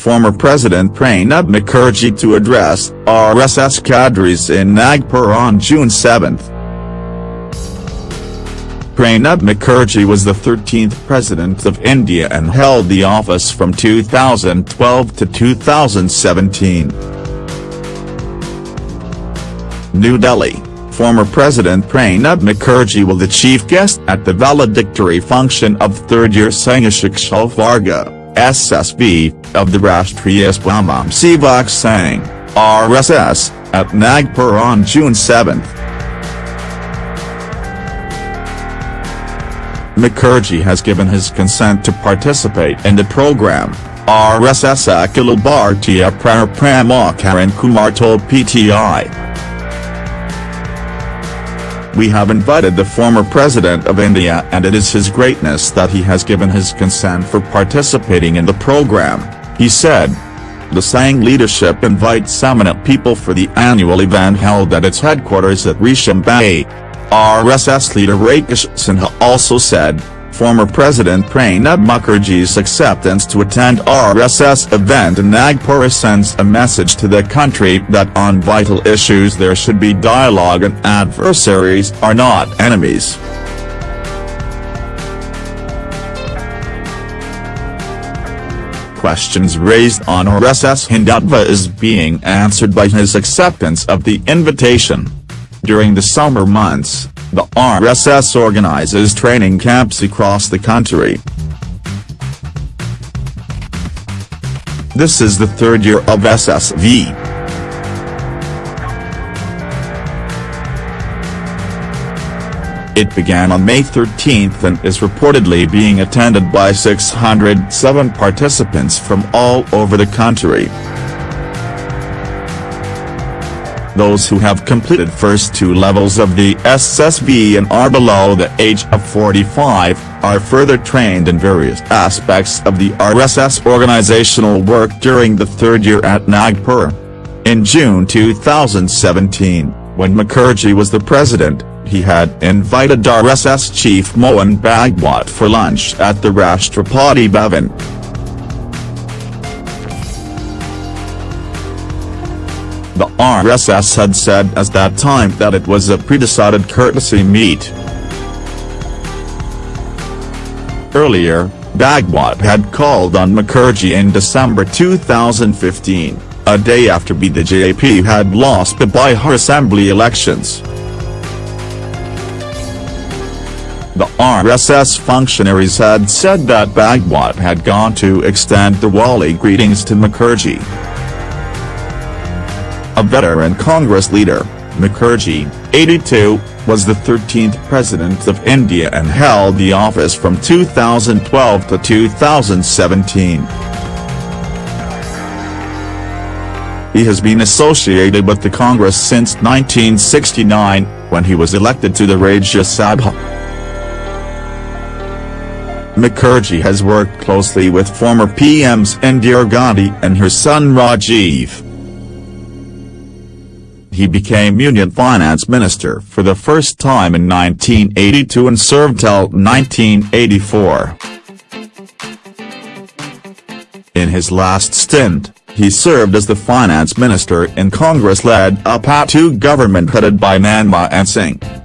former President Pranab Mukherjee to address RSS cadres in Nagpur on June 7. Pranab Mukherjee was the 13th President of India and held the office from 2012 to 2017. New Delhi, former President Pranab Mukherjee will the chief guest at the valedictory function of third-year Sangha Shiksha Varga, SSV, of the Rashtriya Swayam Sevak Sangh, RSS, at Nagpur on June 7. Mukherjee has given his consent to participate in the program, RSS Akhil Bhartiya Karan Kumar told PTI. We have invited the former President of India and it is his greatness that he has given his consent for participating in the program, he said. The Sangh leadership invites eminent people for the annual event held at its headquarters at Reshimbagh RSS leader Rakesh Sinha also said, former President Pranab Mukherjee's acceptance to attend RSS event in Nagpur sends a message to the country that on vital issues there should be dialogue and adversaries are not enemies. Questions raised on RSS Hindutva is being answered by his acceptance of the invitation. During the summer months, the RSS organizes training camps across the country. This is the third year of SSV. It began on May 13 and is reportedly being attended by 607 participants from all over the country. Those who have completed first two levels of the SSV and are below the age of 45, are further trained in various aspects of the RSS organizational work during the third year at Nagpur. In June 2017, when Mukherjee was the president, he had invited RSS chief Mohan Bhagwat for lunch at the Rashtrapati Bhavan. The RSS had said at that time that it was a pre-decided courtesy meet. Earlier, Bhagwat had called on Mukherjee in December 2015, a day after BJP had lost the Bihar Assembly elections. The RSS functionaries had said that Bhagwat had gone to extend Diwali greetings to Mukherjee. A veteran Congress leader, Mukherjee, 82, was the 13th President of India and held the office from 2012 to 2017. He has been associated with the Congress since 1969, when he was elected to the Rajya Sabha. Mukherjee has worked closely with former PMs Indira Gandhi and her son Rajiv he became Union Finance Minister for the first time in 1982 and served till 1984. In his last stint, he served as the finance minister in Congress-led UPA II government headed by Manmohan Singh.